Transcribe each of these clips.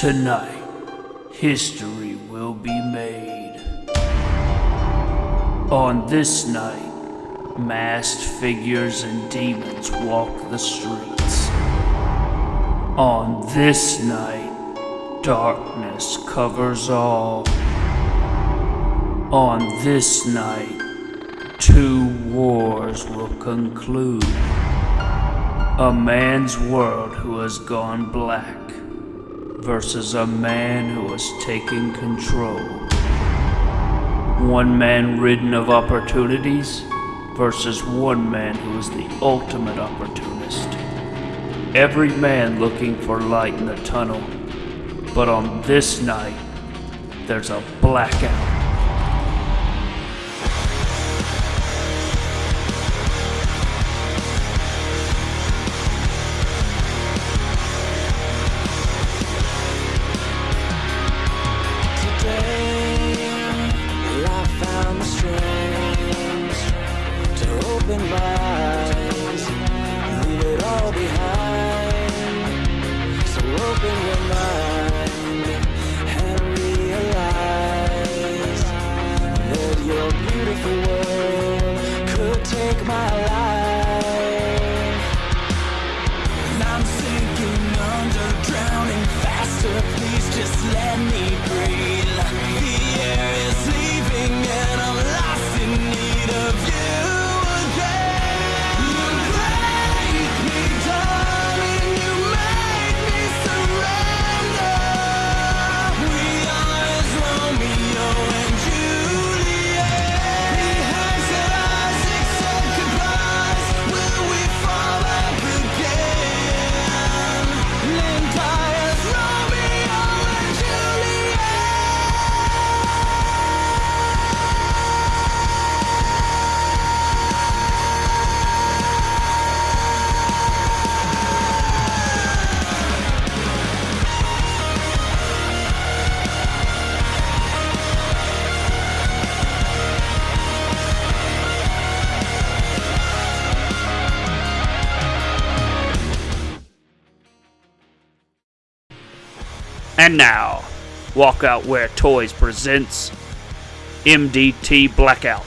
Tonight, history will be made. On this night, masked figures and demons walk the streets. On this night, darkness covers all. On this night, two wars will conclude. A man's world who has gone black versus a man who has taken control. One man ridden of opportunities versus one man who is the ultimate opportunist. Every man looking for light in the tunnel, but on this night, there's a blackout. And now, Walkout Where Toys presents MDT Blackout.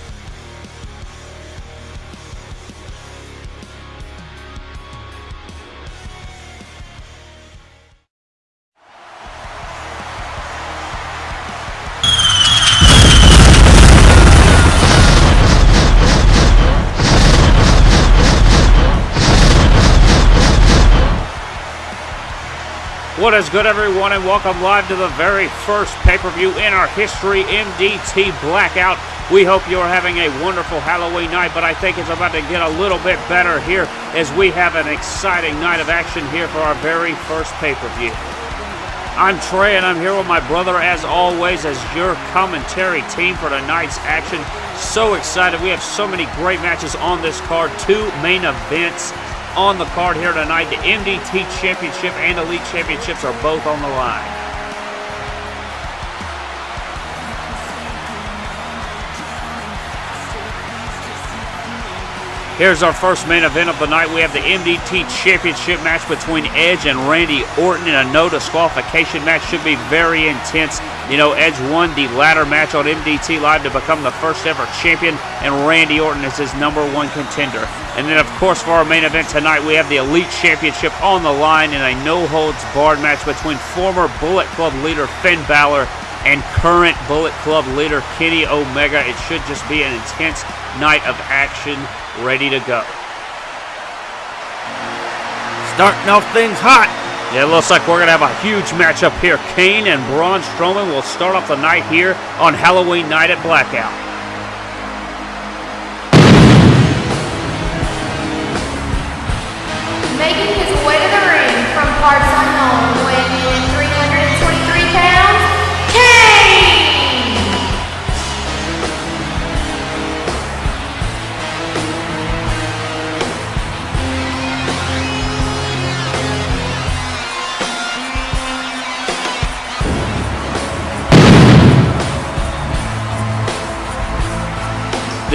What is good, everyone, and welcome live to the very first pay per view in our history, MDT Blackout. We hope you're having a wonderful Halloween night, but I think it's about to get a little bit better here as we have an exciting night of action here for our very first pay per view. I'm Trey, and I'm here with my brother, as always, as your commentary team for tonight's action. So excited. We have so many great matches on this card, two main events on the card here tonight. The MDT Championship and Elite Championships are both on the line. Here's our first main event of the night. We have the MDT Championship match between Edge and Randy Orton in a no disqualification match. Should be very intense. You know, Edge won the ladder match on MDT Live to become the first ever champion, and Randy Orton is his number one contender. And then, of course, for our main event tonight, we have the Elite Championship on the line in a no holds barred match between former Bullet Club leader Finn Balor and current Bullet Club leader Kenny Omega. It should just be an intense night of action ready to go. Starting off things hot. Yeah, it looks like we're going to have a huge matchup here. Kane and Braun Strowman will start off the night here on Halloween night at Blackout.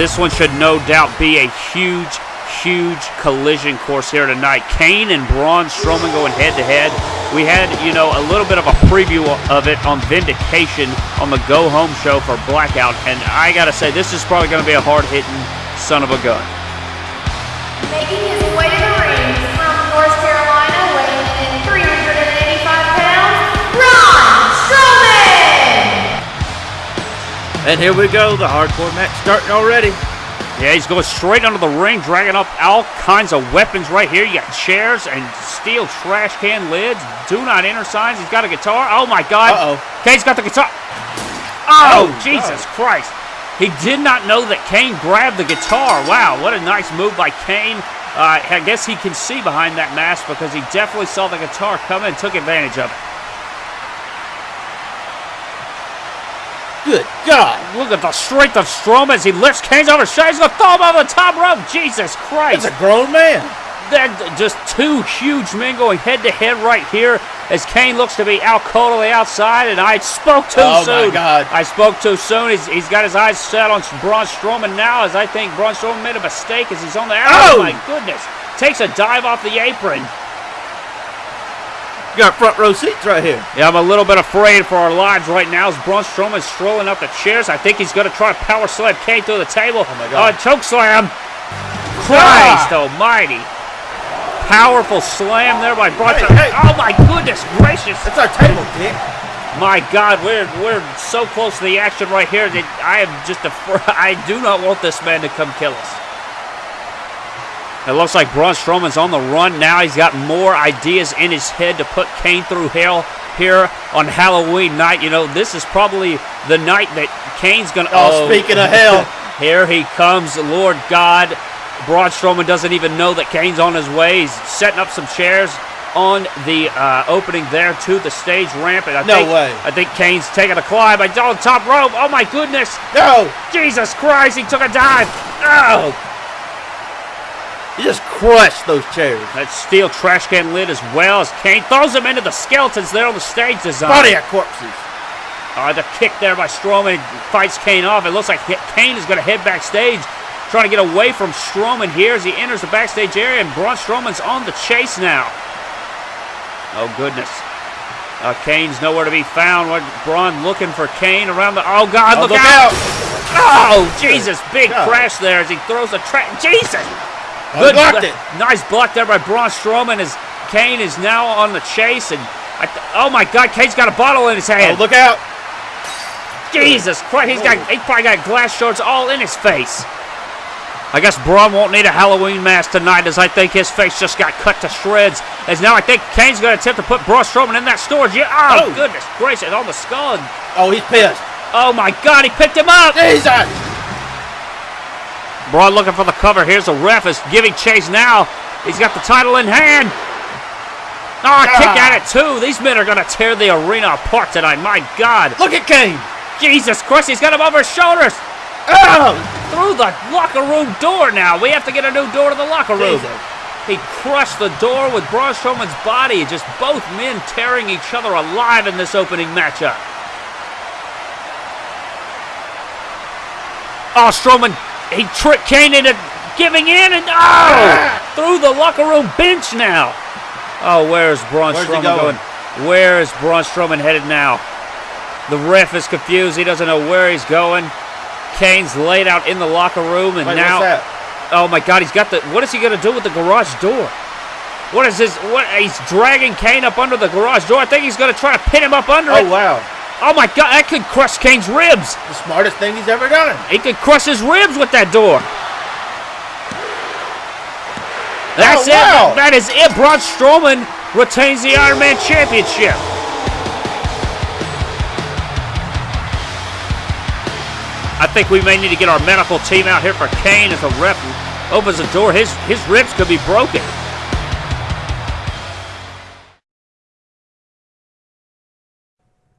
This one should no doubt be a huge, huge collision course here tonight. Kane and Braun Strowman going head to head. We had, you know, a little bit of a preview of it on Vindication on the Go Home show for Blackout, and I gotta say, this is probably gonna be a hard hitting son of a gun. And here we go, the hardcore match starting already. Yeah, he's going straight under the ring, dragging up all kinds of weapons right here. You got chairs and steel trash can lids, do not enter signs. He's got a guitar. Oh my God! Uh-oh. Kane's got the guitar. Oh, Oh, Jesus God. Christ! He did not know that Kane grabbed the guitar. Wow, what a nice move by Kane. Uh, I guess he can see behind that mask because he definitely saw the guitar coming and took advantage of it. Good God. Look at the strength of Strowman as he lifts Kane's over his shoulders. He's going to throw him over the top rope. Jesus Christ! That's a grown man. Then just two huge men going head to head right here as Kane looks to be out cold on the outside, and I spoke too Oh, my soon. God. I spoke too soon. He's, he's got his eyes set on Braun Strowman now, as I think Braun Strowman made a mistake as he's on the. Oh, Oh! my goodness! Takes a dive off the apron. You got front row seats right here. Yeah, I'm a little bit afraid for our lives right now as Braun Strowman's strolling up the chairs. I think he's going to try to power slam Kane through the table. Oh my God. Uh, choke slam. Christ almighty. Powerful slam there by Braun Hey, hey. Oh my goodness gracious. That's our table, Dick. My God, we're we're so close to the action right here that I am just afraid. I do not want this man to come kill us. It looks like Braun Strowman's on the run now. He's got more ideas in his head to put Kane through hell here on Halloween night. You know, this is probably the night that Kane's going to. Oh, speaking of hell. here he comes, Lord God. Braun Strowman doesn't even know that Kane's on his way. He's setting up some chairs on the uh, opening there to the stage ramp. And I No think, way. I think Kane's taking a climb. I on top rope. Oh my goodness! No. Jesus Christ! He took a dive. Oh, You just crushed those chairs. that steel trash can lid as well as Kane throws him into the skeletons there on the stage design. Body of corpses. Uh, the kick there by Strowman fights Kane off. It looks like Kane is going to head backstage, trying to get away from Strowman here as he enters the backstage area, and Braun Strowman's on the chase now. Oh, goodness. Uh, Kane's nowhere to be found. Braun looking for Kane around the. Oh, God, Oh, look, look out. out. Oh, Jesus. Big God. crash there as he throws the track. Jesus. Oh, he blocked it. Nice block there by Braun Strowman as Kane is now on the chase. And I oh my God, Kane's got a bottle in his Oh, hand. look out. Jesus Christ, he's got oh. he probably got glass shards all in his face. I guess Braun won't need a Halloween mask tonight as I think his face just got cut to shreds. As now I think Kane's going to attempt to put Braun Strowman in that storage. Yeah, oh, Oh. goodness gracious, on the skull. Oh, he's pissed. oh my God, he picked him up. Jesus. Braun looking for the cover. Here's the ref is giving chase now. He's got the title in hand. Oh, a kick Ah. at it too. These men are going to tear the arena apart tonight. My God. Look at Kane. Jesus Christ, he's got him over his shoulders. Oh. Through the locker room door now. We have to get a new door to the locker room. Jesus. He crushed the door with Braun Strowman's body. Just both men tearing each other alive in this opening matchup. Oh, Strowman, he tricked Kane into giving in and oh, through the locker room bench now. Oh, where's Braun Where's he Strowman going? going? Where is Braun Strowman headed now? The ref is confused. He doesn't know where he's going. Kane's laid out in the locker room, and Wait, now, oh my God, he's got the. What is he going to do with the garage door? What is this? What he's dragging Kane up under the garage door. I think he's going to try to pin him up under Oh, it. wow. Oh my God, that could crush Kane's ribs. The smartest thing he's ever done. He could crush his ribs with that door. That's Oh, wow. it. That is it. Braun Strowman retains the Iron Man Championship. I think we may need to get our medical team out here for Kane as the ref opens the door. His his ribs could be broken.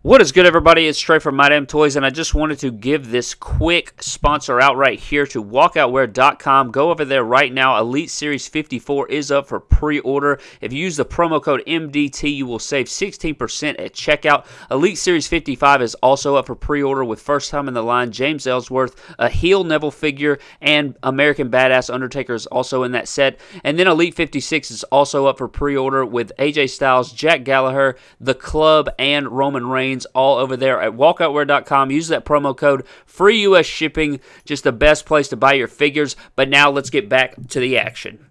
What is good, everybody? It's Trey from My Damn Toys, and I just wanted to give this quick sponsor out right here to walkoutwear.com. Go over there right now. Elite Series 54 is up for pre order. If you use the promo code MDT, you will save 16% at checkout. Elite Series 55 is also up for pre order with first time in the line James Ellsworth, a heel Neville figure, and American Badass Undertaker is also in that set. And then Elite 56 is also up for pre order with AJ Styles, Jack Gallagher, The Club, and Roman Reigns all over there at walkoutwear.com. Use that promo code free US shipping. Just the best place to buy your figures. But now let's get back to the action.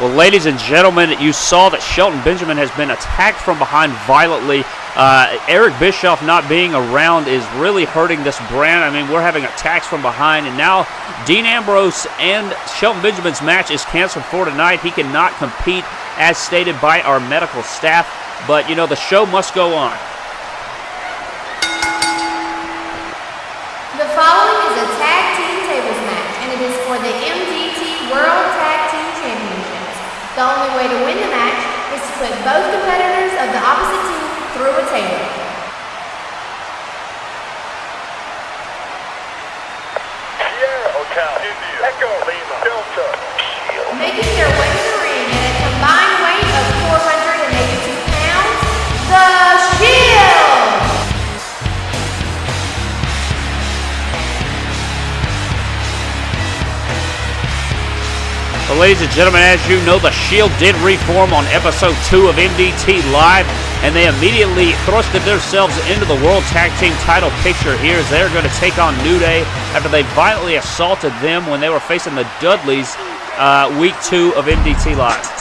Well, ladies and gentlemen, you saw that Shelton Benjamin has been attacked from behind violently. Uh, Eric Bischoff not being around is really hurting this brand. I mean, we're having attacks from behind, and now Dean Ambrose and Shelton Benjamin's match is canceled for tonight. He cannot compete as stated by our medical staff, but you know, the show must go on. The following is a tag team tables match, and it is for the MDT World Tag. The only way to win the match is to put both competitors of the opposite team through a table. Sierra, Hotel, India, Echo, Lima, Delta, Making their way to the ring at a combined Ladies and gentlemen, as you know, the Shield did reform on episode 2 of MDT Live, and they immediately thrusted themselves into the World Tag Team title picture here as they're going to take on New Day after they violently assaulted them when they were facing the Dudleys uh, week 2 of MDT Live.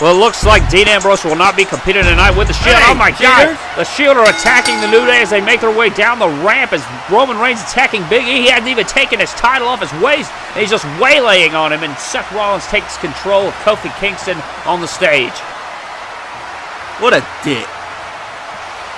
Well, it looks like Dean Ambrose will not be competing tonight with the Shield. Hey, oh my cheaters. God! The Shield are attacking the New Day as they make their way down the ramp as Roman Reigns attacking Big E. He hasn't even taken his title off his waist, and he's just waylaying on him. And Seth Rollins takes control of Kofi Kingston on the stage. What a dick.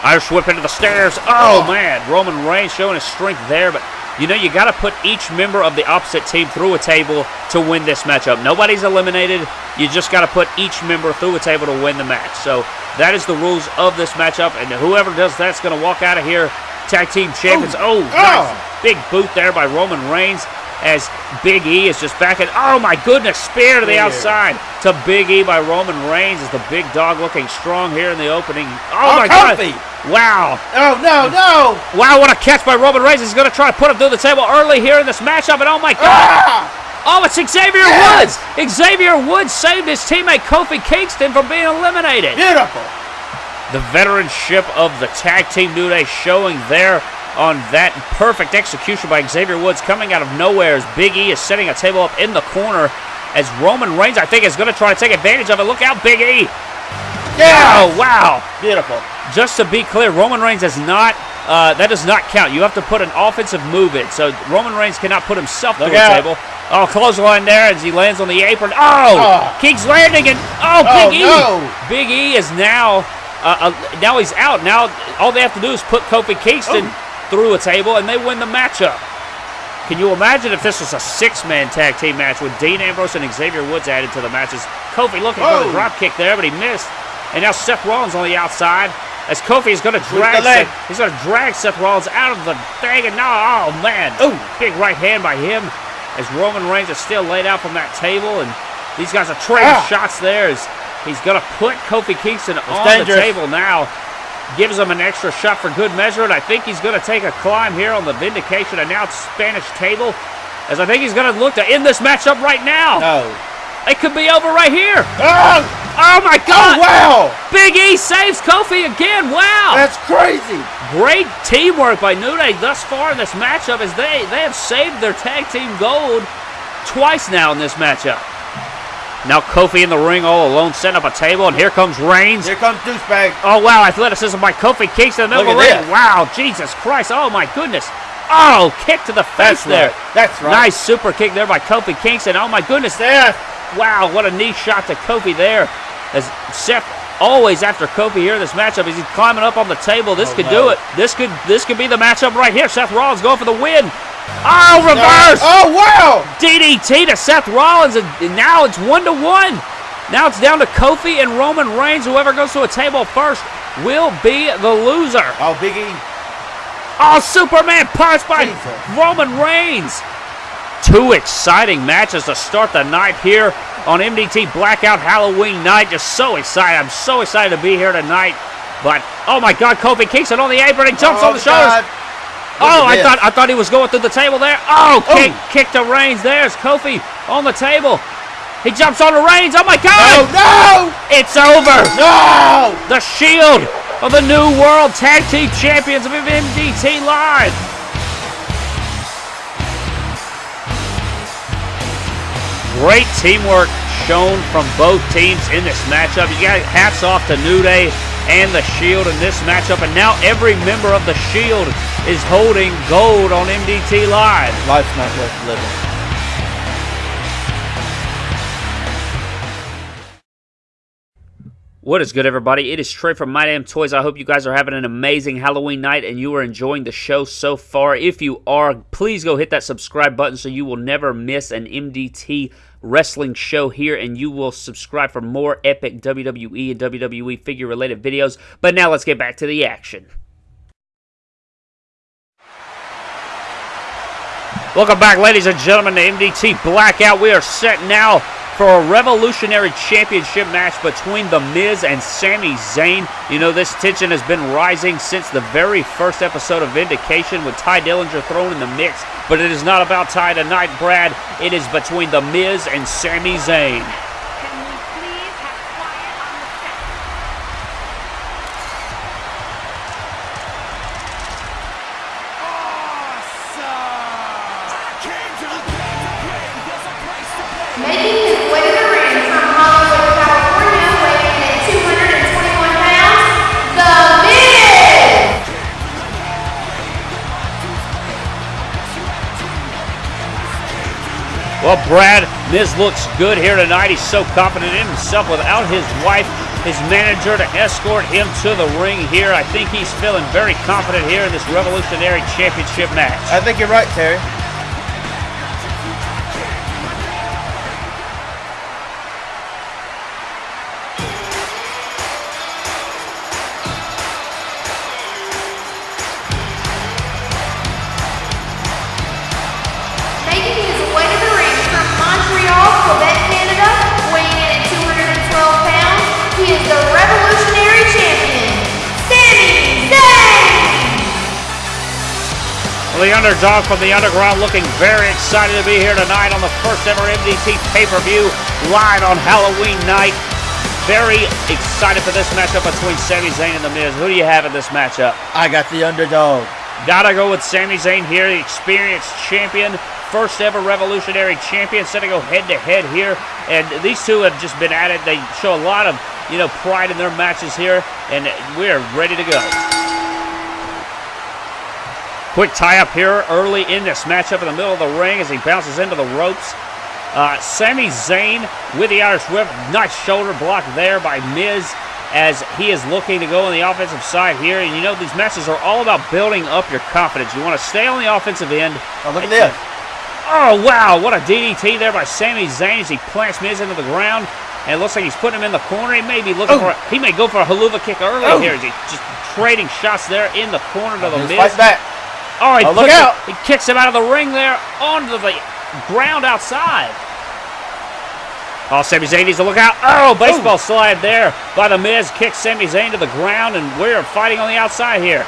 Irish whip into the stairs. Oh, oh. man, Roman Reigns showing his strength there, but you know you got to put each member of the opposite team through a table to win this matchup. Nobody's eliminated. You just got to put each member through a table to win the match. So that is the rules of this matchup, and whoever does that's going to walk out of here tag team champions. Oh. Oh, oh, nice big boot there by Roman Reigns. As Big E is just backing. Oh my goodness, spear to the Yeah. outside to Big E by Roman Reigns as the big dog looking strong here in the opening. Oh, Oh, my Kofi. god! Wow! Oh, no, no. Wow, what a catch by Roman Reigns. He's going to try to put him through the table early here in this matchup, and oh my God. Ah! Oh, it's Xavier Yes. Woods. Xavier Woods saved his teammate Kofi Kingston from being eliminated. Beautiful. The veteranship of the tag team New Day showing there on that perfect execution by Xavier Woods coming out of nowhere as Big E is setting a table up in the corner as Roman Reigns, I think, is going to try to take advantage of it. Look out, Big E. Yeah. Oh, wow. Beautiful. Just to be clear, Roman Reigns does not. Uh, that does not count. You have to put an offensive move in. So Roman Reigns cannot put himself Look through a out. table. Oh, clothesline there as he lands on the apron. Oh, Oh. King's landing and oh, Oh, Big E. no. Big E is now. Uh, uh, now he's out. Now all they have to do is put Kofi Kingston Oh. through a table, and they win the matchup. Can you imagine if this was a six-man tag team match with Dean Ambrose and Xavier Woods added to the matches? Kofi looking for Whoa. the drop kick there, but he missed. And now Seth Rollins on the outside as Kofi is going to drag. Seth, he's to drag Seth Rollins out of the thing, and now oh man, Ooh. big right hand by him as Roman Reigns is still laid out from that table, and these guys are trading Ah. shots there as he's going to put Kofi Kingston on dangerous. the table now. Gives him an extra shot for good measure, and I think he's going to take a climb here on the Vindication announced Spanish table. As I think he's going to look to end this matchup right now. No. It could be over right here. Oh, Oh my oh God! wow. Big E saves Kofi again. Wow! That's crazy. Great teamwork by New Day thus far in this matchup as they, they have saved their tag team gold twice now in this matchup. Now Kofi in the ring all alone, setting up a table, and here comes Reigns. Here comes douchebag. Oh wow, athleticism by Kofi Kingston in the middle of the ring. this. Wow, Jesus Christ. Oh my goodness. Oh, kick to the face That's there. right. That's right. Nice super kick there by Kofi Kingston. Oh my goodness. Seth. Wow, what a knee shot to Kofi there. As Seth always after Kofi here in this matchup he's climbing up on the table. This Oh, could no. do it. This could this could be the matchup right here. Seth Rollins going for the win. Oh, reverse. Oh, wow. DDT to Seth Rollins, and now it's one to one. Now it's down to Kofi and Roman Reigns. Whoever goes to a table first will be the loser. Oh, Big E. Oh, Superman punch by Jesus. Roman Reigns. Two exciting matches to start the night here on MDT Blackout Halloween night. Just so excited. I'm so excited to be here tonight. But oh my God, Kofi Kingston on the apron. He jumps oh, on the shoulders. Oh, I thought. I thought he was going through the table there. Oh, Oh. kick, kick to Reigns. There's Kofi on the table. He jumps on the Reigns. Oh my Oh, God! no. It's over. No. The Shield of the New World Tag Team Champions of MDT Live. Great teamwork shown from both teams in this matchup. You got hats off to New Day and the Shield in this matchup, and now every member of the Shield is holding gold on MDT Live. Life's not worth living. What is good, everybody? It is Trey from My Damn Toys. I hope you guys are having an amazing Halloween night and you are enjoying the show so far. If you are, please go hit that subscribe button so you will never miss an MDT wrestling show here and you will subscribe for more epic WWE and WWE figure related videos. But now let's get back to the action. Welcome back, ladies and gentlemen, to MDT Blackout. We are set now for a revolutionary championship match between The Miz and Sami Zayn. You know, this tension has been rising since the very first episode of Vindication with Tye Dillinger thrown in the mix. But it is not about Ty tonight, Brad. It is between The Miz and Sami Zayn. Well, Brad, Miz looks good here tonight. He's so confident in himself without his wife, his manager, to escort him to the ring here. I think he's feeling very confident here in this Revolutionary Championship match. I think you're right, Terry. The underdog from the underground looking very excited to be here tonight on the first ever MDT pay-per-view live on Halloween night. Very excited for this matchup between Sami Zayn and The Miz. Who do you have in this matchup? I got the underdog. Gotta go with Sami Zayn here, the experienced champion, first ever revolutionary champion, set to go head to head here. And these two have just been at it. They show a lot of, you know, pride in their matches here, and we're ready to go. Quick tie up here early in this matchup in the middle of the ring as he bounces into the ropes. Uh, Sami Zayn with the Irish whip, nice shoulder block there by Miz as he is looking to go on the offensive side here. And you know these matches are all about building up your confidence. You want to stay on the offensive end. Oh, look at this. Oh wow, what a DDT there by Sami Zayn as he plants Miz into the ground. And it looks like he's putting him in the corner. He may be looking Oh. for he may go for a Helluva kick early Oh. here as he just trading shots there in the corner to the Miz. fight back. Oh, he, Oh, look puts it- out. he kicks him out of the ring there onto the ground outside. Oh, Sami Zayn needs to look out. Oh, baseball slide there by the Miz. Kicks Sami Zayn to the ground, and we're fighting on the outside here.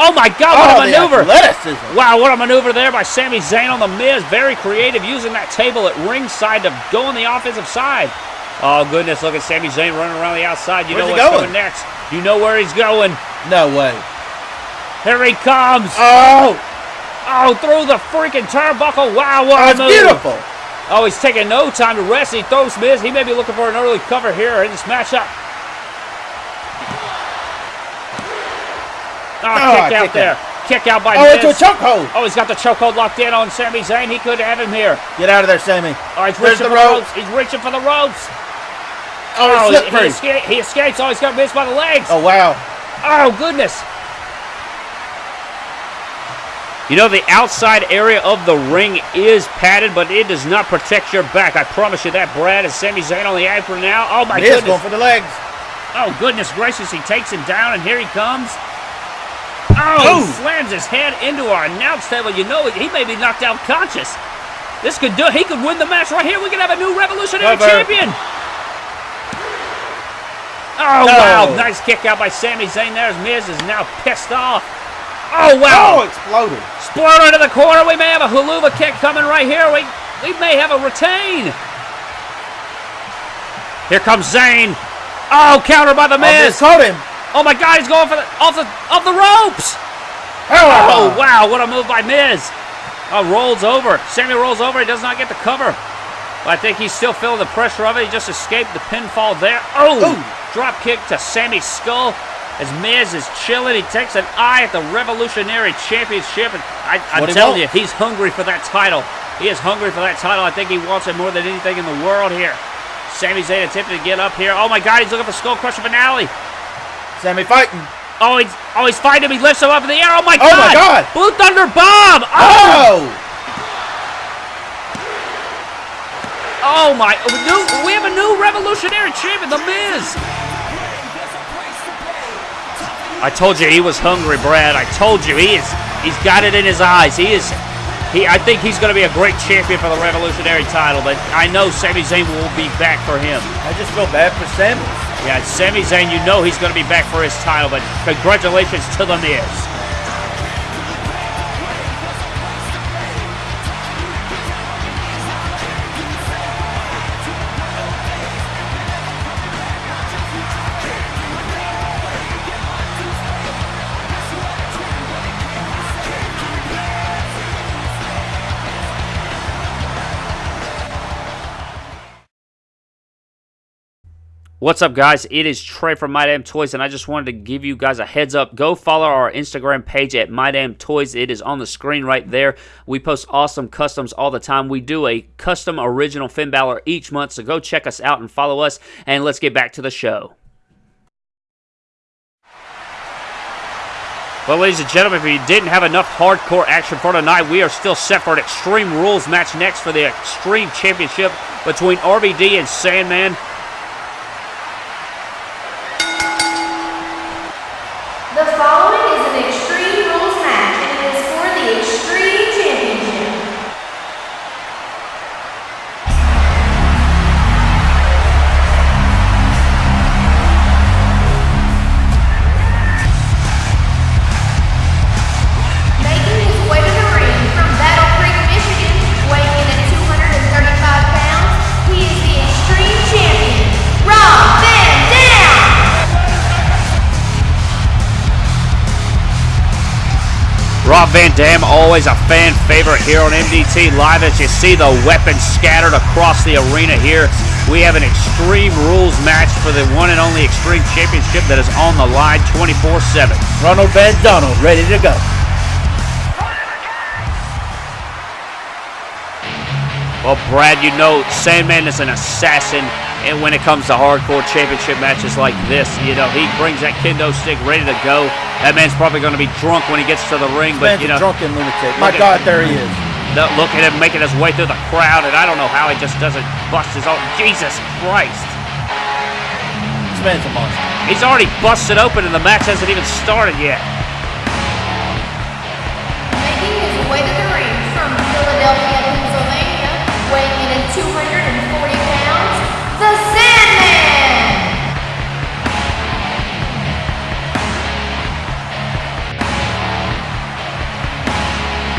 Oh my God, what Oh, a maneuver! Wow, what a maneuver there by Sami Zayn on the Miz. Very creative, using that table at ringside to go on the offensive side. Oh goodness, look at Sami Zayn running around the outside. You Where's know what's going? coming next. You know where he's going. No way. Here he comes. Oh, Oh, through the freaking turnbuckle. Wow, what a it's move. beautiful. Oh, he's taking no time to rest. He throws Miz. He may be looking for an early cover here in this matchup. Oh, Oh, kick out kick there. Kick out by Oh, Miz. into a chokehold. Oh, he's got the chokehold locked in on Sami Zayn. He could have him here. Get out of there, Sami. Oh, he's There's reaching the for rope. the ropes. He's reaching for the ropes. Oh, Oh, he he, he escapes. Oh, he's got missed by the legs. Oh, wow. Oh, goodness. You know, the outside area of the ring is padded, but it does not protect your back. I promise you that, Brad. And Sami Zayn on the apron now. Oh, my He is goodness. going for the legs. Oh, goodness gracious. He takes him down, and here he comes. Oh, he slams his head into our announce table. You know, he may be knocked out conscious. This could do He could win the match right here. We could have a new revolutionary Cover. champion. Oh, No. wow. Nice kick out by Sami Zayn there. Miz is now pissed off. Oh, wow. Oh, wow. exploded. Explode into the corner. We may have a Helluva kick coming right here. We, we may have a retain. Here comes Zayn. Oh, counter by the Oh, Miz Miz. caught him. Oh my God, he's going for the off the off the ropes. Oh wow, what a move by Miz. Oh, rolls over. Sami rolls over. He does not get the cover. But I think he's still feeling the pressure of it. He just escaped the pinfall there. Oh, Ooh. drop kick to Sami's skull. As Miz is chilling, he takes an eye at the Revolutionary Championship. And I, I'm telling you, he's hungry for that title. He is hungry for that title. I think he wants it more than anything in the world here. Sami Zayn attempting to get up here. Oh my God, he's looking for Skull Crushing Finale. Sami fighting. Oh, he's oh he's fighting him. He lifts him up in the air. Oh my Oh, God! my God. Blue Thunder Bomb! Oh, Oh! oh my! New, we have a new Revolutionary Champion, The Miz. I told you he was hungry, Brad. I told you he is. He's got it in his eyes. He is. He. I think he's going to be a great champion for the Revolutionary title. But I know Sami Zayn will be back for him. I just feel bad for Sami. Yeah, Sami Zayn, you know he's going to be back for his title. But congratulations to The Miz. What's up, guys? It is Trey from My Damn Toys, and I just wanted to give you guys a heads up. Go follow our Instagram page at My Damn Toys. It is on the screen right there. We post awesome customs all the time. We do a custom original Finn Balor each month, so go check us out and follow us. And let's get back to the show. Well, ladies and gentlemen, if you didn't have enough hardcore action for tonight, we are still set for an Extreme Rules match next for the Extreme Championship between RVD and Sandman. Rob Van Dam, always a fan favorite here on MDT Live. As you see the weapons scattered across the arena here, we have an Extreme Rules match for the one and only Extreme Championship that is on the line 24 7. Ronald Van Donald ready to go. Well, Brad, you know Sandman is an assassin, and when it comes to hardcore championship matches like this, you know he brings that kendo stick ready to go. That man's probably going to be drunk when he gets to the ring, but Man's you know, drunken lunatic. My God, there he is. the- look at him making his way through the crowd, and I don't know how he just doesn't bust his own. Jesus Christ! This man's a monster. He's already busted open, and the match hasn't even started yet.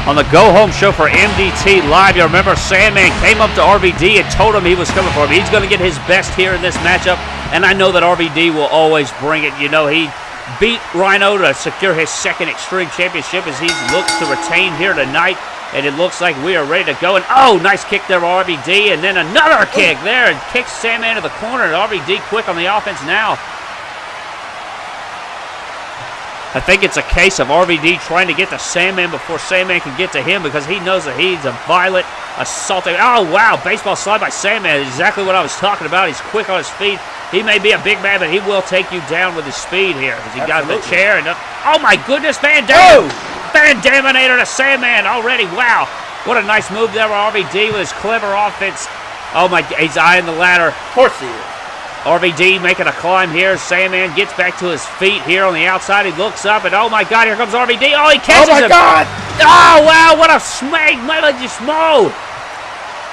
On the Go Home show for MDT Live, you remember Sandman came up to RVD and told him he was coming for him. He's going to get his best here in this matchup, and I know that RVD will always bring it. You know, he beat Rhino to secure his second Extreme Championship as he looks to retain here tonight. And it looks like we are ready to go. And oh, nice kick there, RVD. And then another kick there. And kicks Sandman to the corner. And RVD quick on the offense now. I think it's a case of RVD trying to get to Sandman before Sandman can get to him because he knows that he's a violent, assaulting. Oh, wow. Baseball slide by Sandman. Exactly what I was talking about. He's quick on his feet. He may be a big man, but he will take you down with his speed here. Because he got the chair. and uh, Oh, my goodness. Van Dam. Oh! Van Daminator to Sandman already. Wow. What a nice move there by RVD with his clever offense. Oh, my. He's eyeing the ladder. Of course he is. RVD making a climb here. Sandman gets back to his feet here on the outside. He looks up, and oh my God, here comes RVD. Oh, he catches him. Oh my him. God! Oh, wow, what a smack. Melody Smo.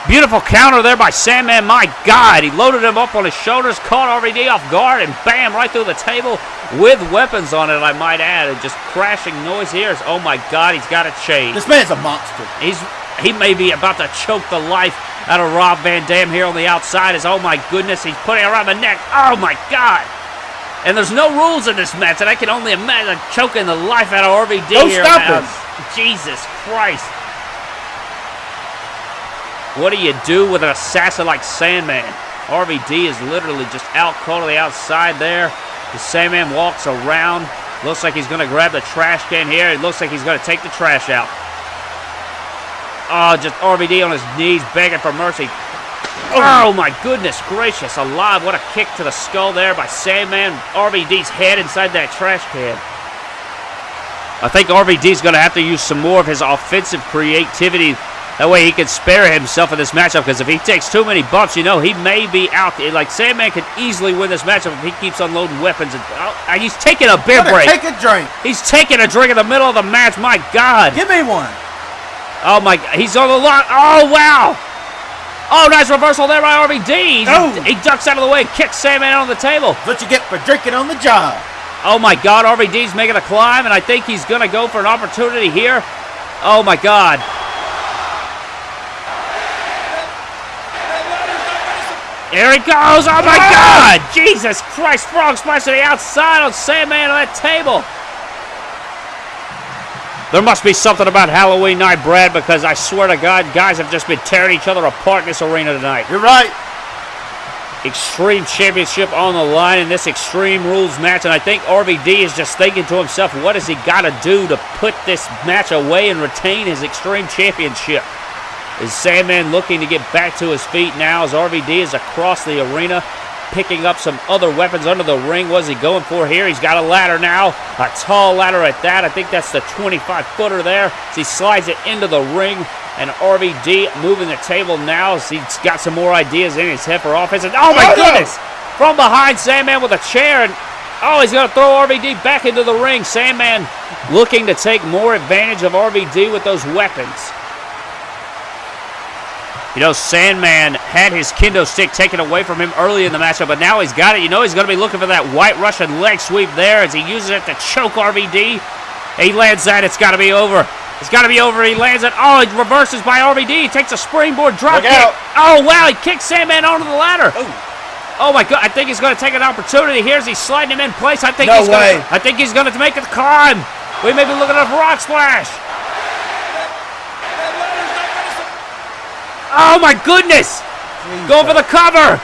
Beautiful counter there by Sandman. My God, he loaded him up on his shoulders, caught RVD off guard, and bam, right through the table with weapons on it, I might add. And just crashing noise here. Oh my God, he's got a chain. This man's a monster. He's he may be about to choke the life out of Rob Van Dam here on the outside. Is oh my goodness, he's putting it around the neck. Oh my God! And there's no rules in this match, and I can only imagine choking the life out of RVD Don't here. stop now. Jesus Christ! What do you do with an assassin like Sandman? RVD is literally just out cold on the outside there. The Sandman walks around. Looks like he's going to grab the trash can here. It looks like he's going to take the trash out. Oh, just RVD on his knees begging for mercy. Oh. oh my goodness gracious alive. What a kick to the skull there by Sandman. RVD's head inside that trash can. I think RVD's going to have to use some more of his offensive creativity. That way he can spare himself in this matchup because if he takes too many bumps, you know, he may be out. Like Sandman could easily win this matchup if he keeps unloading weapons. And, oh, and he's taking a beer break. Take a drink. He's taking a drink in the middle of the match. My God. Give me one. Oh my! He's on the line. Oh wow! Oh, nice reversal there by RVD. Oh. He ducks out of the way kicks Sandman on the table. That's what you get for drinking on the job. Oh my God! RVD's making a climb, and I think he's gonna go for an opportunity here. Oh my God! Here he goes! Oh my oh! God! Jesus Christ! Frog splash to the outside on Sandman on that table. There must be something about Halloween night, Brad, because I swear to God, guys have just been tearing each other apart in this arena tonight. You're right. Extreme Championship on the line in this Extreme Rules match, and I think RVD is just thinking to himself, what has he got to do to put this match away and retain his Extreme Championship? Is Sandman looking to get back to his feet now as RVD is across the arena, picking up some other weapons under the ring? What's he going for here? He's got a ladder now, a tall ladder at that. I think that's the 25 footer there. As he slides it into the ring, and RVD moving the table now as he's got some more ideas in his head for offense. And oh my Oh, no. goodness! From behind, Sandman with a chair, and oh, he's going to throw RVD back into the ring. Sandman looking to take more advantage of RVD with those weapons. You know, Sandman had his kendo stick taken away from him early in the matchup, but now he's got it. You know he's going to be looking for that white Russian leg sweep there as he uses it to choke RVD. He lands that. It's got to be over. It's got to be over. He lands it. Oh, it reverses by RVD. He takes a springboard drop Look kick. out. Oh, wow. He kicks Sandman onto the ladder. Oh, oh my god! I think he's going to take an opportunity here as he's sliding him in place. I think No he's way. Gonna, I think he's going to make the climb. We may be looking at a rock splash. Oh my goodness! Go for the cover.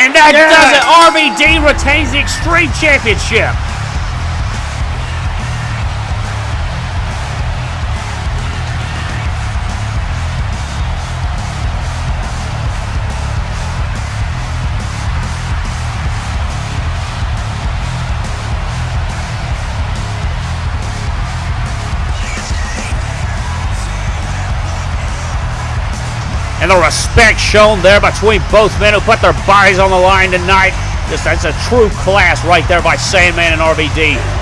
And that Yes. does it. RVD retains the Extreme Championship. The respect shown there between both men who put their bodies on the line tonight. Just that's a true class right there by Sandman and RVD.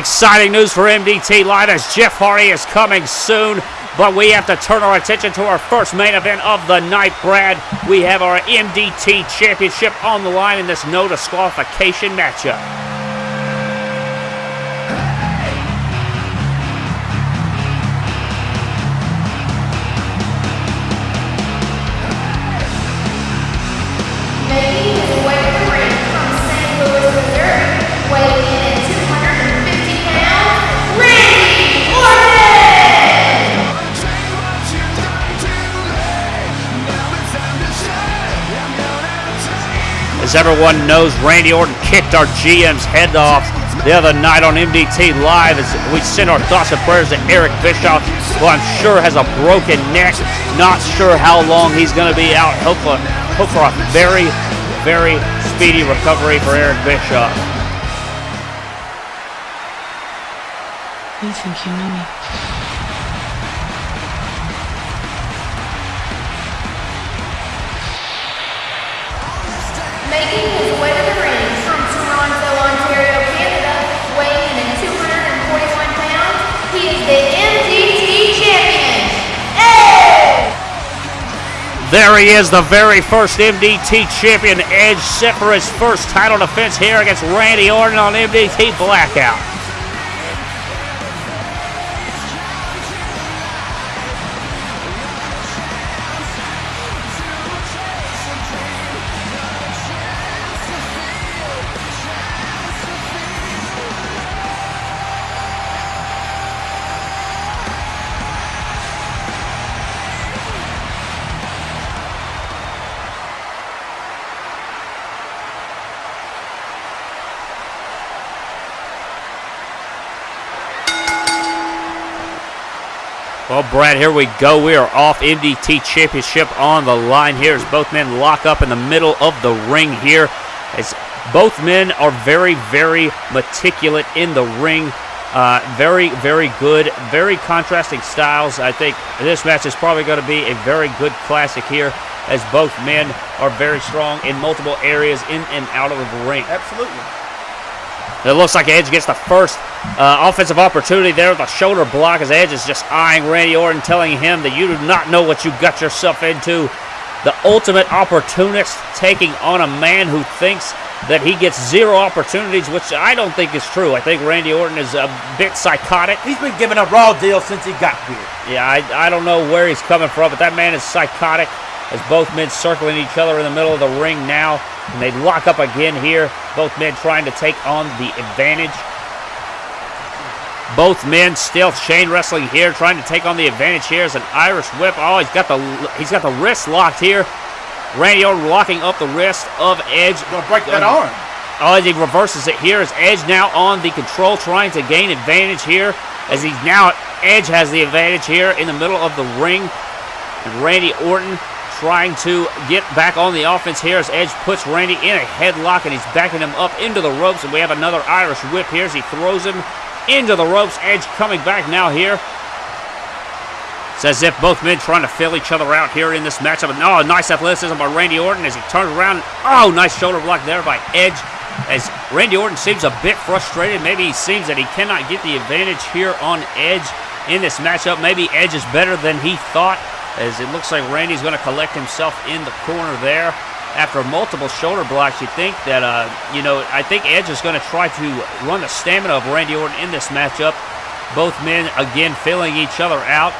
Exciting news for MDT Live as Jeff Hardy is coming soon. But we have to turn our attention to our first main event of the night, Brad. We have our MDT Championship on the line in this no disqualification matchup. As everyone knows, Randy Orton kicked our GM's head off the other night on MDT Live as we send our thoughts and prayers to Eric Bischoff, who I'm sure has a broken neck. Not sure how long he's going to be out. Hope for, hope for a very, very speedy recovery for Eric Bischoff. You think you know me? There he is, the very first MDT champion, Edge, set for his first title defense here against Randy Orton on MDT Blackout. Brad, here we go. We are off MDT Championship on the line here as both men lock up in the middle of the ring here. As both men are very, very meticulous in the ring. Uh, very, very good. Very contrasting styles. I think this match is probably going to be a very good classic here as both men are very strong in multiple areas in and out of the ring. Absolutely. It looks like Edge gets the first uh, offensive opportunity there with a shoulder block as Edge is just eyeing Randy Orton, telling him that you do not know what you got yourself into. The ultimate opportunist taking on a man who thinks that he gets zero opportunities, which I don't think is true. I think Randy Orton is a bit psychotic. He's been giving a raw deal since he got here. Yeah, I, I don't know where he's coming from, but that man is psychotic as both men circling each other in the middle of the ring now. And they lock up again here. Both men trying to take on the advantage. Both men still chain wrestling here, trying to take on the advantage here as an Irish whip. Oh, he's got the he's got the wrist locked here. Randy Orton locking up the wrist of Edge. Gonna break that um, arm. Oh, as he reverses it here, as Edge now on the control, trying to gain advantage here. As he's now, Edge has the advantage here in the middle of the ring. And Randy Orton trying to get back on the offense here as Edge puts Randy in a headlock and he's backing him up into the ropes. And we have another Irish whip here as he throws him into the ropes. Edge coming back now here. It's as if both men trying to fill each other out here in this matchup. And oh, nice athleticism by Randy Orton as he turns around. Oh, nice shoulder block there by Edge. As Randy Orton seems a bit frustrated. Maybe he seems that he cannot get the advantage here on Edge in this matchup. Maybe Edge is better than he thought. As it looks like Randy's going to collect himself in the corner there. After multiple shoulder blocks, you think that, uh, you know, I think Edge is going to try to run the stamina of Randy Orton in this matchup. Both men, again, filling each other out.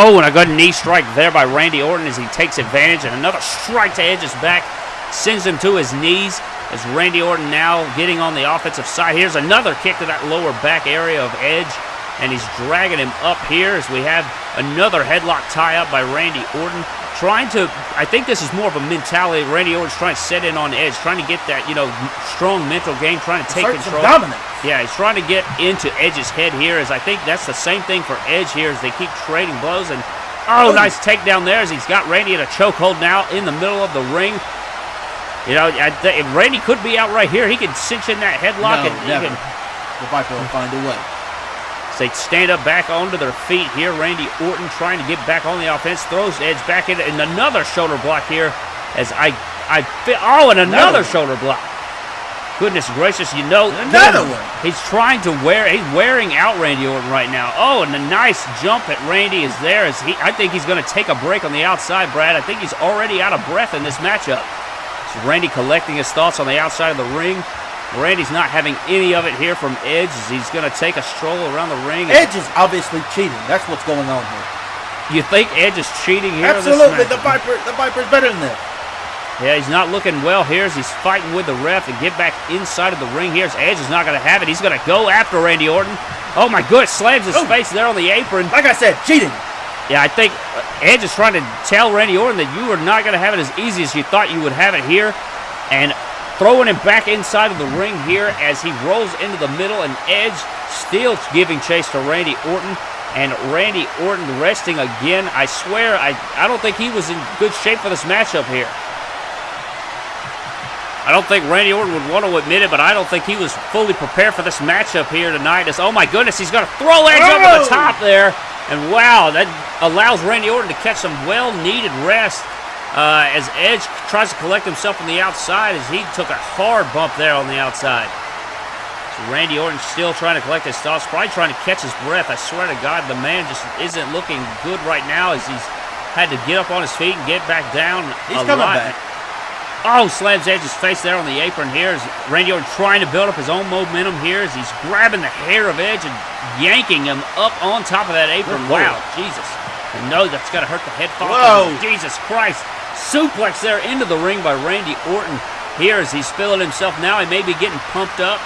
Oh, and a good knee strike there by Randy Orton as he takes advantage. And another strike to Edge's back sends him to his knees. As Randy Orton now getting on the offensive side. Here's another kick to that lower back area of Edge. And he's dragging him up here as we have another headlock tie up by Randy Orton. Trying to, I think this is more of a mentality. Randy Orton's trying to set in on Edge, trying to get that, you know, strong mental game, trying to take control. dominance. Yeah, he's trying to get into Edge's head here. As I think that's the same thing for Edge here as they keep trading blows. And oh, nice takedown there as he's got Randy in a chokehold now in the middle of the ring. You know, I Randy could be out right here. He could cinch in that headlock No, and never. can The Viper will find a way. They stand up back onto their feet here. Randy Orton trying to get back on the offense, throws Edge back in, and another shoulder block here. As I, I feel, oh, and another No. shoulder block. Goodness gracious, you know. Another one. He's trying to wear, he's wearing out Randy Orton right now. Oh, and a nice jump at Randy is there. As he, I think he's going to take a break on the outside, Brad. I think he's already out of breath in this matchup. So Randy collecting his thoughts on the outside of the ring. Randy's not having any of it here from Edge as he's going to take a stroll around the ring. Edge is obviously cheating. That's what's going on here. You think Edge is cheating here? Absolutely. The? Viper, the Viper's better than this. Yeah, he's not looking well here as he's fighting with the ref to get back inside of the ring here. As Edge is not going to have it. He's going to go after Randy Orton. Oh my goodness, slams his Oh. face there on the apron. Like I said, cheating. Yeah, I think uh, Edge is trying to tell Randy Orton that you are not going to have it as easy as you thought you would have it here. And throwing him back inside of the ring here as he rolls into the middle. And Edge still giving chase to Randy Orton. And Randy Orton resting again. I swear, I, I don't think he was in good shape for this matchup here. I don't think Randy Orton would want to admit it, but I don't think he was fully prepared for this matchup here tonight. As, oh my goodness, he's going to throw Edge over the Oh! top there. And wow, that allows Randy Orton to catch some well-needed rest uh, as Edge tries to collect himself on the outside as he took a hard bump there on the outside. So Randy Orton still trying to collect his thoughts, probably trying to catch his breath. I swear to God, the man just isn't looking good right now as he's had to get up on his feet and get back down He's coming lot. back. Oh, slams Edge's face there on the apron here as Randy Orton trying to build up his own momentum here as he's grabbing the hair of Edge and yanking him up on top of that apron. Good Wow, lord. Jesus. And no, that's got to hurt the head. Whoa. Jesus Christ. Suplex there into the ring by Randy Orton here as he's feeling himself now. He may be getting pumped up.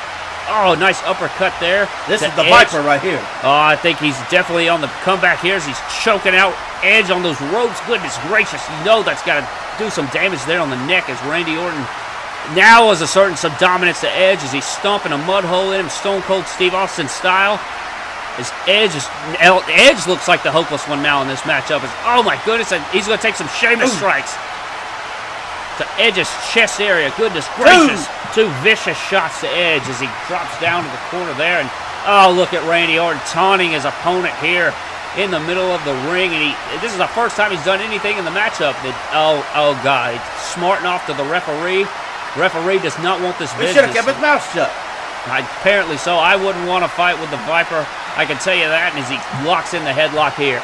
Oh, nice uppercut there. This is the Edge. Viper right here. Oh, I think he's definitely on the comeback here as he's choking out Edge on those ropes. Goodness gracious, you know that's got to do some damage there on the neck as Randy Orton now has asserting some dominance to Edge as he's stomping a mud hole in him, Stone Cold Steve Austin style. As Edge is, Edge looks like the hopeless one now in this matchup. As, oh my goodness, and he's going to take some Sheamus strikes to Edge's chest area. Goodness gracious. Two vicious shots to Edge as he drops down to the corner there. And oh, look at Randy Orton taunting his opponent here in the middle of the ring. And he this is the first time he's done anything in the matchup. That oh oh god, smarting off to the referee. Referee does not want this He should have kept his mouth shut. I- Apparently so. I wouldn't want to fight with the Viper. I can tell you that. As he locks in the headlock here.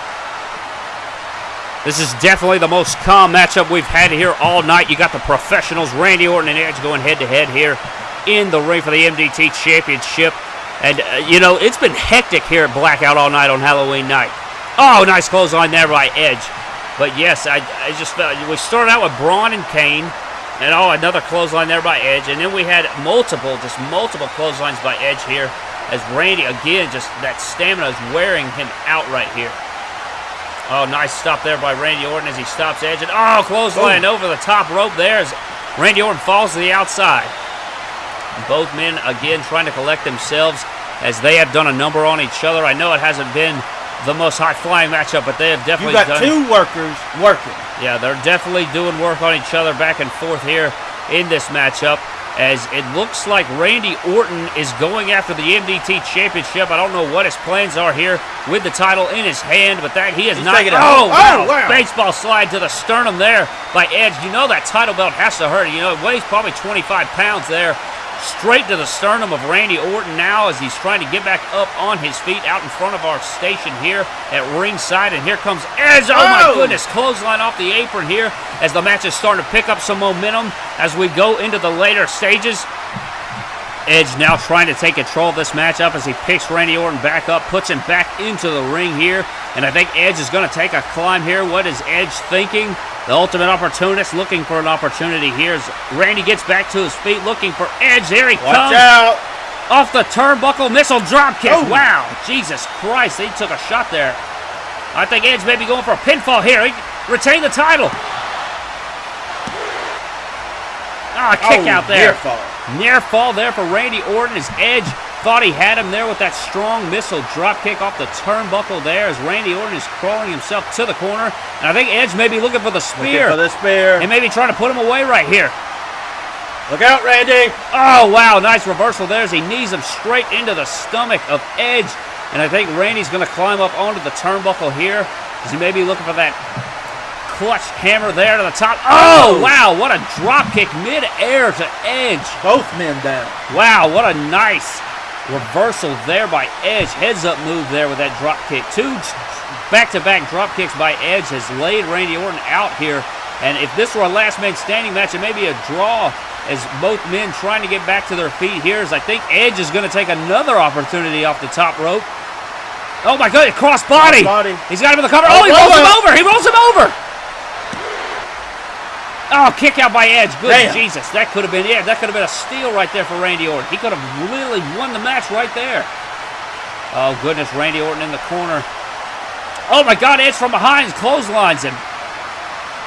This is definitely the most calm matchup we've had here all night. You got the professionals, Randy Orton and Edge, going head to head here in the ring for the MDT Championship. And, uh, you know, it's been hectic here at Blackout all night on Halloween night. Oh, nice clothesline there by Edge. But yes, I, I just felt we started out with Braun and Kane. And oh, another clothesline there by Edge. And then we had multiple, just multiple clotheslines by Edge here. As Randy, again, just that stamina is wearing him out right here. Oh, nice stop there by Randy Orton as he stops Edge. And oh, clothesline over the top rope there as Randy Orton falls to the outside. Both men, again, trying to collect themselves as they have done a number on each other. I know it hasn't been the most high-flying matchup, but they have You definitely got done two workers working. yeah, they're definitely doing work on each other back and forth here in this matchup. As it looks like Randy Orton is going after the MDT Championship. I don't know what his plans are here with the title in his hand, but that he is He's not. oh, wow. Oh, wow. Baseball slide to the sternum there by Edge. You know that title belt has to hurt. You know, it weighs probably 25 pounds there. Straight to the sternum of Randy Orton now as he's trying to get back up on his feet out in front of our station here at ringside. And here comes Edge. Oh, my goodness. Clothesline off the apron here as the match is starting to pick up some momentum as we go into the later stages. Edge now trying to take control of this matchup as he picks Randy Orton back up, puts him back into the ring here. And I think Edge is going to take a climb here. What is Edge thinking? The ultimate opportunist looking for an opportunity here as Randy gets back to his feet looking for Edge. There he Watch comes out. off the turnbuckle missile drop kick. Oh. Wow, Jesus Christ, he took a shot there. I think Edge may be going for a pinfall here. He retained the title. Ah, kick Oh, out there. near fall. Near fall there for Randy Orton as Edge thought he had him there with that strong missile drop kick off the turnbuckle there as Randy Orton is crawling himself to the corner. And I think Edge may be looking for the Looking spear. for the spear. and maybe trying to put him away right here. Look out, Randy. Oh, wow. Nice reversal there as he knees him straight into the stomach of Edge. And I think Randy's going to climb up onto the turnbuckle here as he may be looking for that clutch hammer there to the top. Oh, oh, wow. What a drop kick mid-air to Edge. Both men down. Wow, what a nice reversal there by Edge. Heads up move there with that drop kick. Two back-to-back drop kicks by Edge has laid Randy Orton out here. And if this were a last man standing match, it may be a draw as both men trying to get back to their feet here. As I think Edge is going to take another opportunity off the top rope. Oh my God, cross body. Crossbody. He's got him in the cover. Oh, Oh, he rolls him over. He rolls him over. Oh, kick out by Edge. Good Damn. Jesus. That could have been, yeah, that could have been a steal right there for Randy Orton. He could have really won the match right there. Oh, goodness. Randy Orton in the corner. Oh, my God. Edge from behind clotheslines him.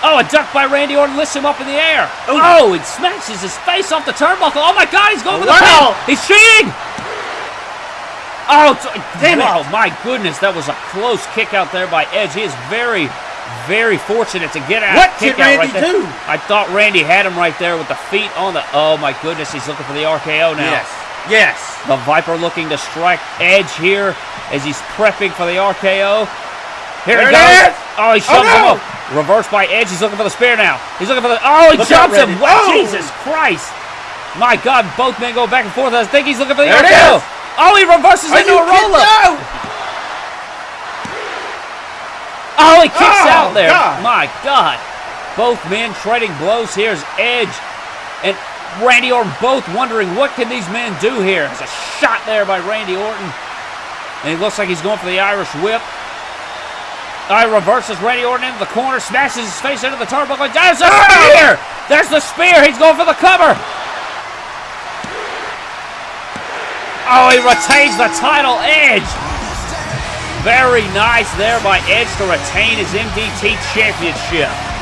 Oh, a duck by Randy Orton lifts him up in the air. Oh, he smashes his face off the turnbuckle. Oh, my God. He's going for the Wow. pin. He's cheating. Oh, Damn it. Oh, my goodness. That was a close kick out there by Edge. He is very, very fortunate to get out. What kick did out Randy right do? I thought Randy had him right there with the feet on the. Oh, my goodness. He's looking for the RKO now. Yes. Yes. The Viper looking to strike Edge here as he's prepping for the RKO. Here There he it goes. is. Oh, he oh, shoves him no. up. Reversed by Edge. He's looking for the spear now. He's looking for the. Oh, he Look out, jumps him. Randy. Wow, Oh. Jesus Christ. My God, both men go back and forth. I think he's looking for the There RKO. Oh, he reverses Are into a roll up. No. Oh, he kicks Oh, out there. God. My God. Both men trading blows. Here's Edge and Randy Orton both wondering what can these men do here. There's a shot there by Randy Orton. And it looks like he's going for the Irish whip. I reverses Randy Orton into the corner, smashes his face into the turnbuckle. There's the oh! spear! There's the spear. He's going for the cover. Oh, he retains the title, Edge. Very nice there by Edge to retain his MDT championship.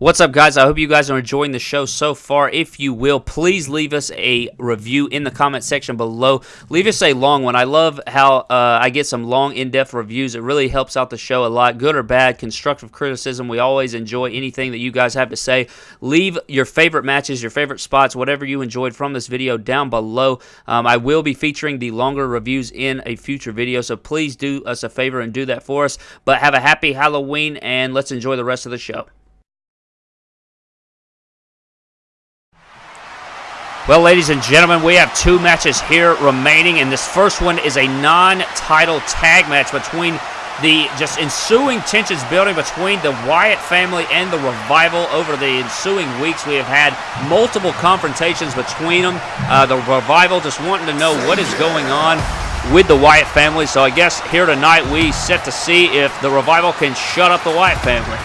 What's up, guys? I hope you guys are enjoying the show so far. If you will, please leave us a review in the comment section below. Leave us a long one. I love how uh, I get some long, in depth reviews. It really helps out the show a lot, good or bad, constructive criticism. We always enjoy anything that you guys have to say. Leave your favorite matches, your favorite spots, whatever you enjoyed from this video down below. Um, I will be featuring the longer reviews in a future video, so please do us a favor and do that for us. But have a happy Halloween, and let's enjoy the rest of the show. Well, ladies and gentlemen, we have two matches here remaining, and this first one is a non-title tag match between the just ensuing tensions building between the Wyatt family and the Revival over the ensuing weeks. We have had multiple confrontations between them. Uh, the Revival just wanting to know what is going on with the Wyatt family. So I guess here tonight we set to see if the Revival can shut up the Wyatt family.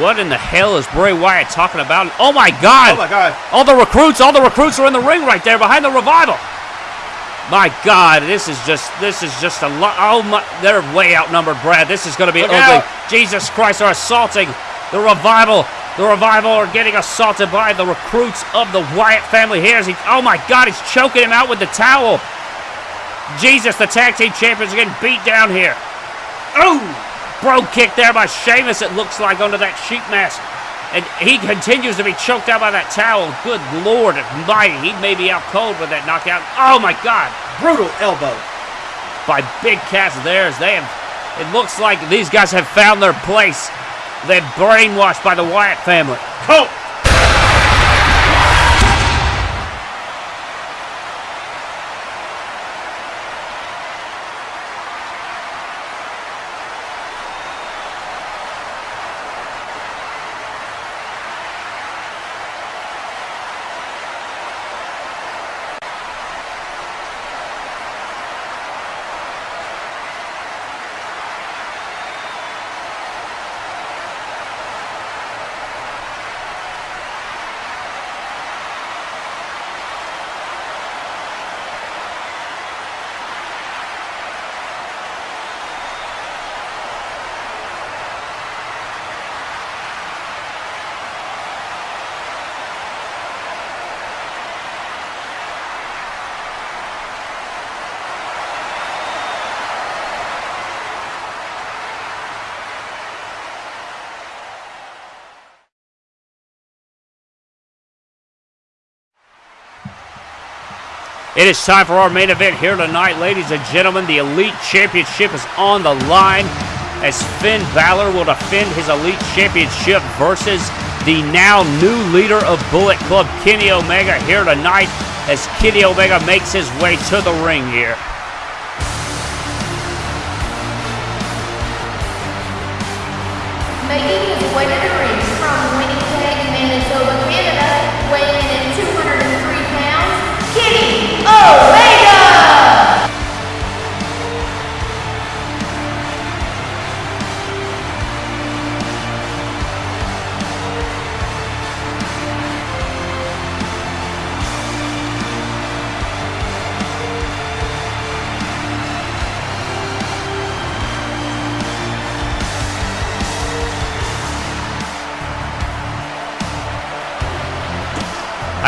What in the hell is Bray Wyatt talking about? Oh my God! Oh my God. All the recruits, all the recruits are in the ring right there behind the revival. My God, this is just this is just a lot. Oh my, they're way outnumbered, Brad. This is going to be Look ugly. out. Jesus Christ, they're assaulting the revival. The revival are getting assaulted by the recruits of the Wyatt family. Here's he. Oh my God, he's choking him out with the towel. Jesus, the tag team champions are getting beat down here. Oh, Brogue kick there by Sheamus. It looks like under that sheet mask. And he continues to be choked out by that towel. Good Lord Almighty. He may be out cold with that knockout. Oh, my God. Brutal elbow. By Big Cass theirs. They have, it looks like these guys have found their place. They're brainwashed by the Wyatt family. Colt. It is time for our main event here tonight, ladies and gentlemen. The Elite Championship is on the line as Finn Balor will defend his Elite Championship versus the now new leader of Bullet Club, Kenny Omega, here tonight as Kenny Omega makes his way to the ring here.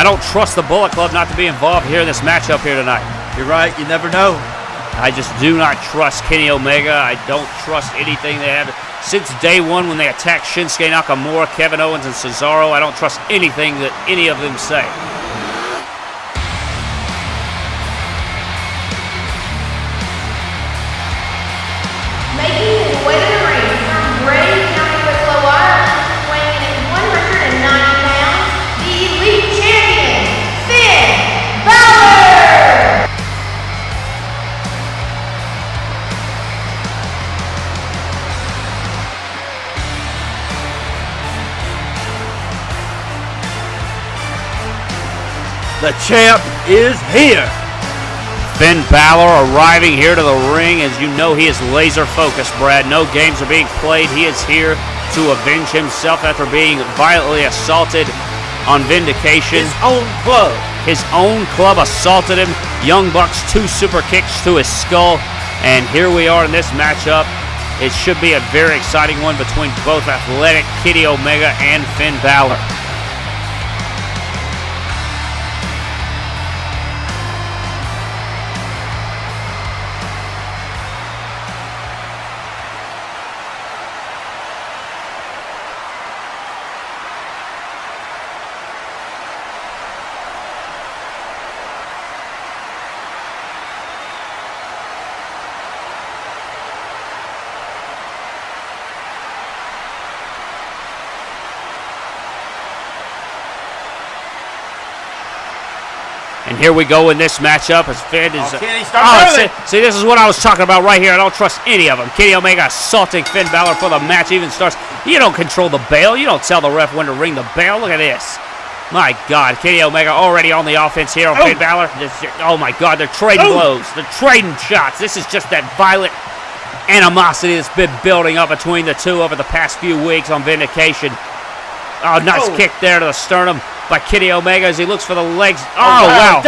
Don't trust the Bullet Club not to be involved here in this matchup here tonight. You're right. You never know. I just do not trust Kenny Omega. I don't trust anything they have. Since day one when they attacked Shinsuke Nakamura, Kevin Owens, and Cesaro, I don't trust anything that any of them say. The champ is here. Finn Balor arriving here to the ring. As you know, he is laser focused, Brad. No games are being played. He is here to avenge himself after being violently assaulted on vindication. His own club. His own club assaulted him. Young Bucks, two super kicks to his skull. And here we are in this matchup. It should be a very exciting one between both athletic Kenny Omega and Finn Balor. And here we go in this matchup as Finn is. Oh, Kenny, uh, start Oh, see, see, this is what I was talking about right here. I don't trust any of them. Kenny Omega assaulting Finn Balor for the match even starts. You don't control the bell. You don't tell the ref when to ring the bell. Look at this. My God, Kenny Omega already on the offense here on Oh. Finn Balor. This- oh my God, they're trading Oh. blows. They're trading shots. This is just that violent animosity that's been building up between the two over the past few weeks on Vindication. Oh, nice Oh. kick there to the sternum by Kenny Omega as he looks for the legs. Oh, wow.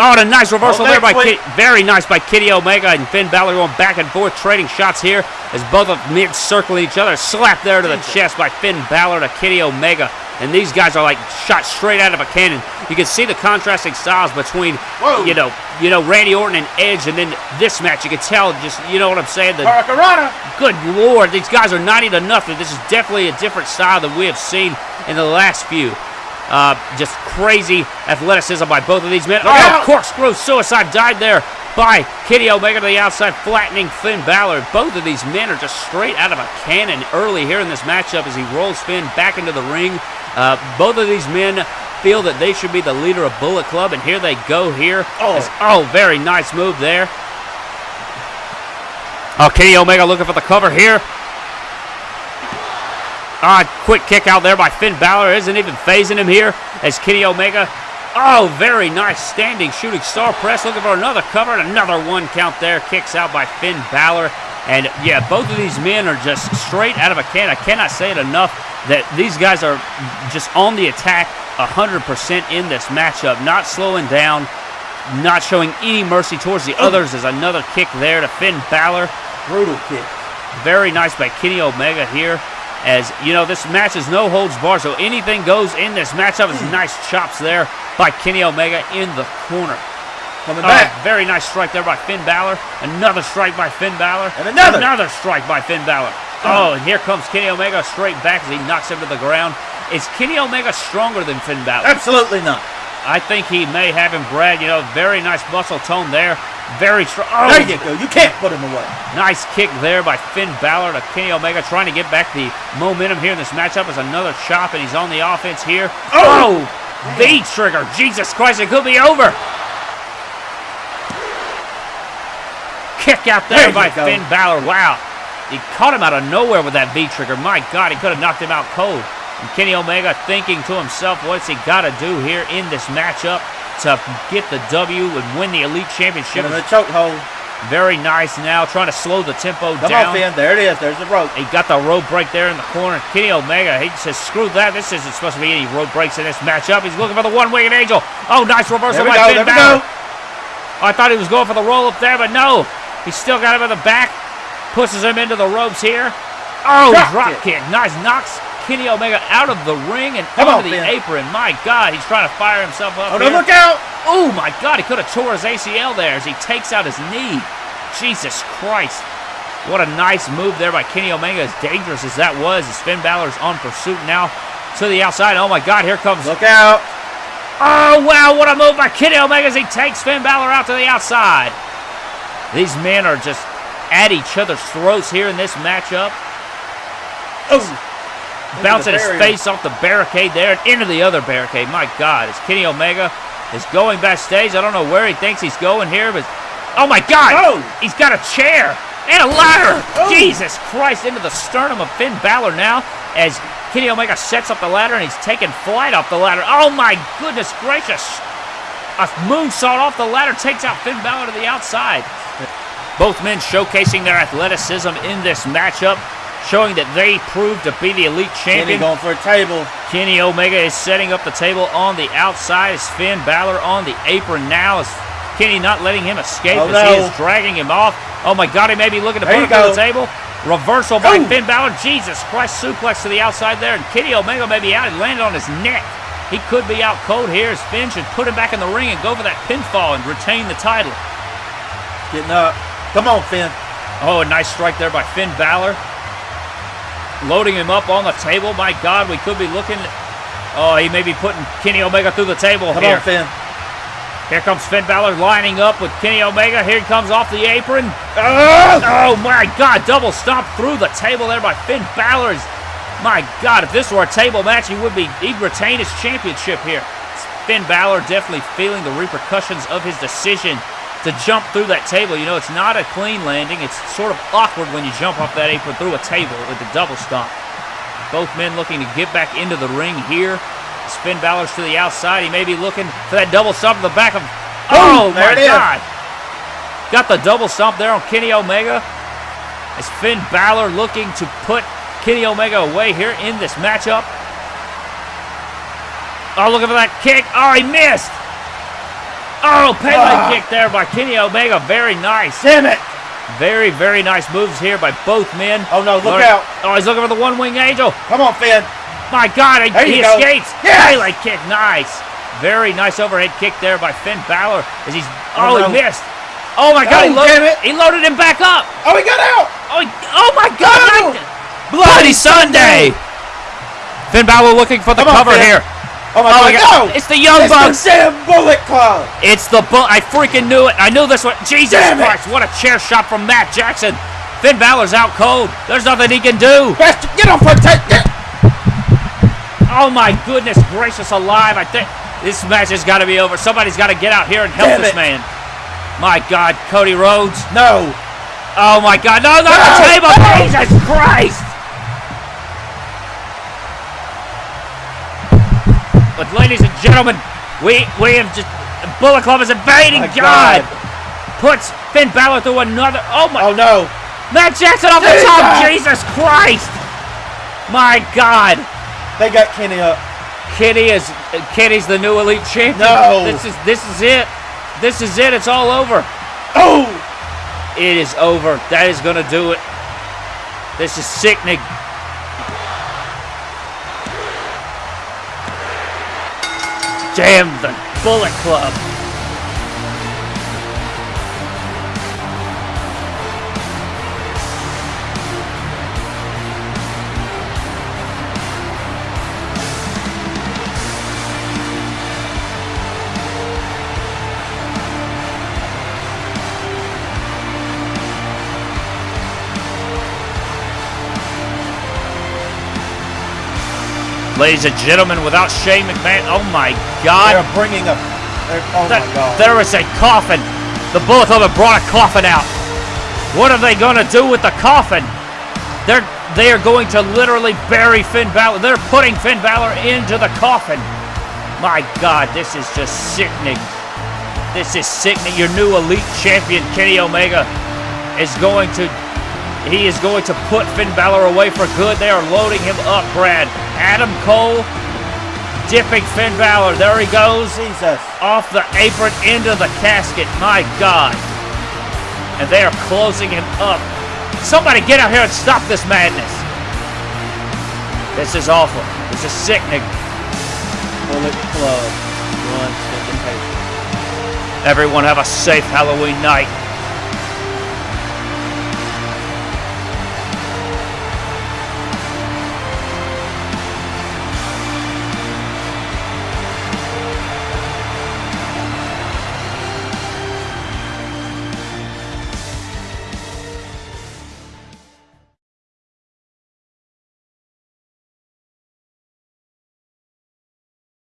Oh, and a nice reversal Oh, there by Kenny. Very nice by Kenny Omega and Finn Balor going back and forth, trading shots here as both of them circling each other. Slap there to the chest by Finn Balor to Kenny Omega. And these guys are like shot straight out of a cannon. You can see the contrasting styles between, Whoa. you know, you know Randy Orton and Edge, and then this match. You can tell, just you know what I'm saying. The Hurricanrana. Good lord, these guys are 90 to nothing. This is definitely a different style than we have seen in the last few. Uh, just crazy athleticism by both of these men. Oh, out. corkscrew suicide dive there by Kenny Omega to the outside, flattening Finn Balor. Both of these men are just straight out of a cannon early here in this matchup as he rolls Finn back into the ring. Uh, both of these men feel that they should be the leader of Bullet Club, and here they go here. Oh. Oh very nice move there. Oh, Kenny Omega looking for the cover here. Ah, quick kick out there by Finn Balor. Isn't even phasing him here as Kenny Omega. Oh, very nice standing shooting star press. Looking for another cover and another one count there. Kicks out by Finn Balor. And yeah, both of these men are just straight out of a can. I cannot say it enough that these guys are just on the attack 100% in this matchup. Not slowing down, not showing any mercy towards the others. There's another kick there to Finn Balor. Brutal kick. Very nice by Kenny Omega here. As you know, this match is no holds bar, so anything goes in this matchup. It's hmm. nice chops there by Kenny Omega in the corner. Coming Oh, back. very nice strike there by Finn Balor. Another strike by Finn Balor. And another. Another strike by Finn Balor. Oh, and here comes Kenny Omega straight back as he knocks him to the ground. Is Kenny Omega stronger than Finn Balor? Absolutely not. I think he may have him, Brad. You know, very nice muscle tone there. Very strong. Oh, There you go. You can't put him away. Nice kick there by Finn Balor to Kenny Omega, trying to get back the momentum here in this matchup. Is another chop, and he's on the offense here. Oh! oh, the trigger! Jesus Christ, it could be over. Kick out there, There by. Finn Balor. Wow, he caught him out of nowhere with that V trigger. My God, he could have knocked him out cold. And Kenny Omega thinking to himself, what's he got to do here in this matchup to get the W and win the Elite Championship? In a chokehold. Very nice now, trying to slow the tempo Come down. on, Finn. There it is. There's the rope. He got the rope break there in the corner. Kenny Omega, he says, screw that. This isn't supposed to be any rope breaks in this matchup. He's looking for the one-winged angel. Oh, nice reversal by go. Finn Balor. I thought he was going for the roll up there, but no. He still got him in the back. Pushes him into the ropes here. Oh, Drop kick. Nice. Knocks Kenny Omega out of the ring and Come onto on, the apron. My God, he's trying to fire himself up. Oh, no, look out. Oh my God, he could have tore his ACL there as he takes out his knee. Jesus Christ. What a nice move there by Kenny Omega, as dangerous as that was, as Finn Balor's on pursuit now to the outside. Oh my God, here comes. Look out. Oh wow, what a move by Kenny Omega as he takes Finn Balor out to the outside. These men are just at each other's throats here in this matchup. Oh. Bouncing his face off the barricade there and into the other barricade. My God, as Kenny Omega is going backstage. I don't know where he thinks he's going here, but oh my God, Oh. he's got a chair and a ladder. Oh. Jesus Christ, into the sternum of Finn Balor now as Kenny Omega sets up the ladder and he's taking flight off the ladder. Oh my goodness gracious. A moonsault off the ladder takes out Finn Balor to the outside. Both men showcasing their athleticism in this matchup, showing that they proved to be the elite Kenny champion. going for a table. Kenny Omega is setting up the table on the outside. As Finn Balor on the apron now. Is Kenny not letting him escape Oh, as he is dragging him off. Oh my God, he may be looking to There put him to the table. Reversal by Ooh. Finn Balor. Jesus Christ, suplex to the outside there. And Kenny Omega may be out. He landed on his neck. He could be out cold here as Finn should put him back in the ring and go for that pinfall and retain the title. Getting up. Come on, Finn. Oh, a nice strike there by Finn Balor. Loading him up on the table. My God, we could be looking. Oh, he may be putting Kenny Omega through the table Come here. on, Finn. Here comes Finn Balor lining up with Kenny Omega. Here he comes off the apron. Ah! Oh my God! Double stomp through the table there by Finn Balor. My God, if this were a table match, he would be he'd retain his championship here. Finn Balor definitely feeling the repercussions of his decision to jump through that table. You know, it's not a clean landing. It's sort of awkward when you jump off that apron through a table with the double stomp. Both men looking to get back into the ring here. As Finn Balor's to the outside. He may be looking for that double stomp in the back of. Oh, there my it is. God! Got the double stomp there on Kenny Omega. As Finn Balor looking to put Kenny Omega away here in this matchup. Oh, looking for that kick. Oh, he missed. Oh, Pele Ah. kick there by Kenny Omega. Very nice. Damn it! Very, very nice moves here by both men. Oh, no, look Learn- out. Oh, he's looking for the one wing angel. Come on, Finn. My God, he, he escapes. Yes. Pele kick, nice. Very nice overhead kick there by Finn Balor as he's. Oh, Oh, no. he missed. Oh my God, he, Oh, loaded, damn it. he loaded him back up. Oh, he got out. Oh, he- oh my God! No. like- Bloody Sunday. Finn Balor looking for the Come cover Finn. here. Oh my Oh my God! God! No! It's the Young It's Bucks. the damn Bullet Club. It's the bu- I freaking knew it. I knew this one. Jesus Damn it. Christ! What a chair shot from Matt Jackson. Finn Balor's out cold. There's nothing he can do. Bastard, get on for take. Oh my goodness gracious alive! I think this match has got to be over. Somebody's got to get out here and help Damn this it. man. My God, Cody Rhodes. No. Oh my God! No, not the No. table! No. Jesus Christ! But ladies and gentlemen, we we have just Bullet Club is invading. My God. God. puts Finn Balor through another. Oh my! Oh no. Matt Jackson off the top. Jesus. Jesus Christ! My God! They got Kenny up. Kenny is Kenny's the new elite champion. No. This is this is it. This is it. It's all over. Oh. It is over. That is gonna do it. This is sickening. Damn the Bullet Club. Ladies and gentlemen, without Shane McMahon, oh my God. They're bringing a. Oh my God. There is a coffin. The Bullet Club have brought a coffin out. What are they going to do with the coffin? They're they are going to literally bury Finn Balor. They're putting Finn Balor into the coffin. My God, this is just sickening. This is sickening. Your new elite champion, Kenny Omega, is going to he is going to put Finn Balor away for good. They are loading him up, Brad. Adam Cole dipping Finn Balor. There he goes Jesus. Uh, off the apron into the casket. My God. And they are closing him up. Somebody get out here and stop this madness. This is awful. This is sickening. Bullet Club. One step in paper. Everyone have a safe Halloween night.